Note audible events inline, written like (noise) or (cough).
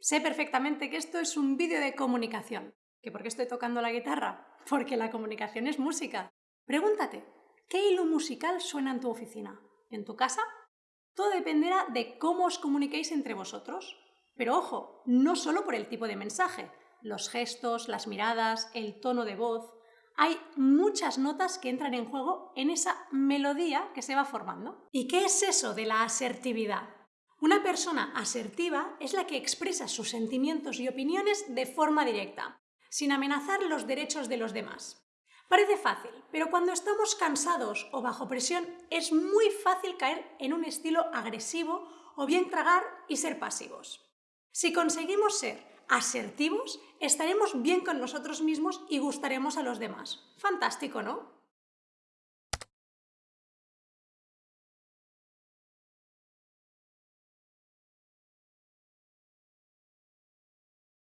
Sé perfectamente que esto es un vídeo de comunicación. ¿Que por qué estoy tocando la guitarra? (laughs) Porque la comunicación es música. Pregúntate, ¿qué hilo musical suena en tu oficina? ¿En tu casa? Todo dependerá de cómo os comuniquéis entre vosotros. Pero ojo, no solo por el tipo de mensaje, los gestos, las miradas, el tono de voz. Hay muchas notas que entran en juego en esa melodía que se va formando. ¿Y qué es eso de la asertividad? Una persona asertiva es la que expresa sus sentimientos y opiniones de forma directa, sin amenazar los derechos de los demás. Parece fácil, pero cuando estamos cansados o bajo presión es muy fácil caer en un estilo agresivo o bien tragar y ser pasivos. Si conseguimos ser asertivos, estaremos bien con nosotros mismos y gustaremos a los demás. Fantástico, ¿no?